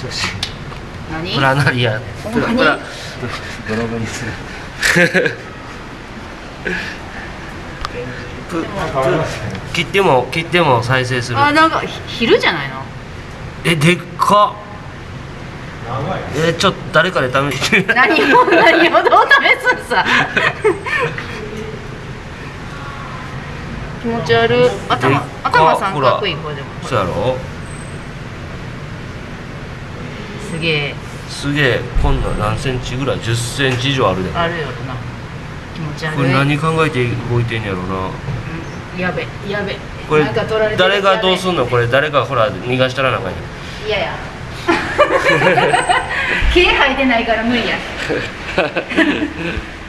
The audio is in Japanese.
してほしい。何？プラナリア。ほんブログにする切っても切っても再生する。あなんかひ昼じゃないの？えでっか。えちょっと誰かで試して何を何をどう試すんさ。気持ち悪い。頭頭三角いこれでも。そうやろすげえ。すげえ。こんなん何センチぐらい？10センチ以上あるで。あるよな。気持ち悪い。これ何考えて動いてんやろな。うん。やべやべ。これ誰がどうすやんの？これ誰がほら逃がしたらなんかんやべいやや。毛生えてないから無理や